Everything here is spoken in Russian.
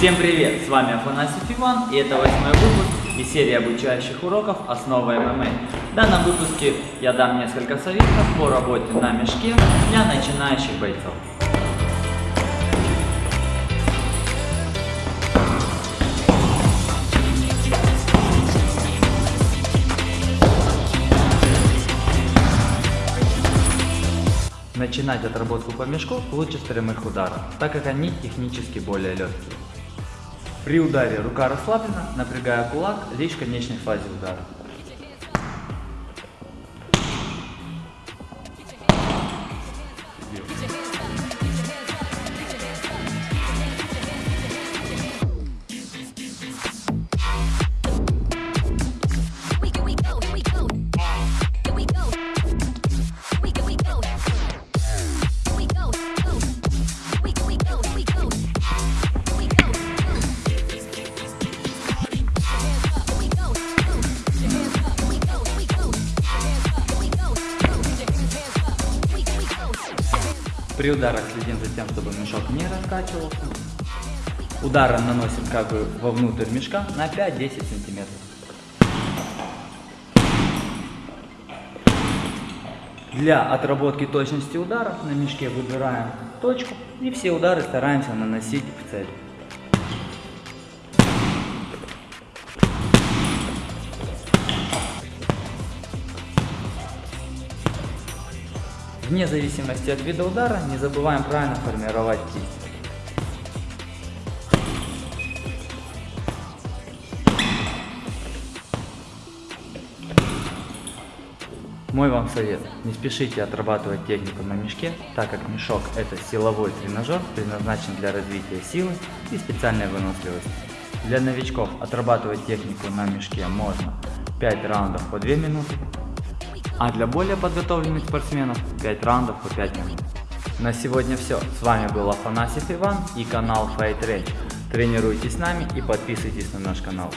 Всем привет! С вами Афанасьев Иван и это восьмой выпуск из серии обучающих уроков «Основы ММА». В данном выпуске я дам несколько советов по работе на мешке для начинающих бойцов. Начинать отработку по мешку лучше с прямых ударов, так как они технически более легкие. При ударе рука расслаблена, напрягая кулак лишь в конечной фазе удара. При ударах следим за тем, чтобы мешок не раскачивался. Ударом наносим как бы вовнутрь мешка на 5-10 сантиметров. Для отработки точности ударов на мешке выбираем точку и все удары стараемся наносить в цель. Вне зависимости от вида удара не забываем правильно формировать кисть. Мой вам совет. Не спешите отрабатывать технику на мешке, так как мешок это силовой тренажер, предназначен для развития силы и специальной выносливости. Для новичков отрабатывать технику на мешке можно 5 раундов по 2 минуты, а для более подготовленных спортсменов 5 раундов по 5 минут. На сегодня все. С вами был Афанасьев Иван и канал Fight Range. Тренируйтесь с нами и подписывайтесь на наш канал.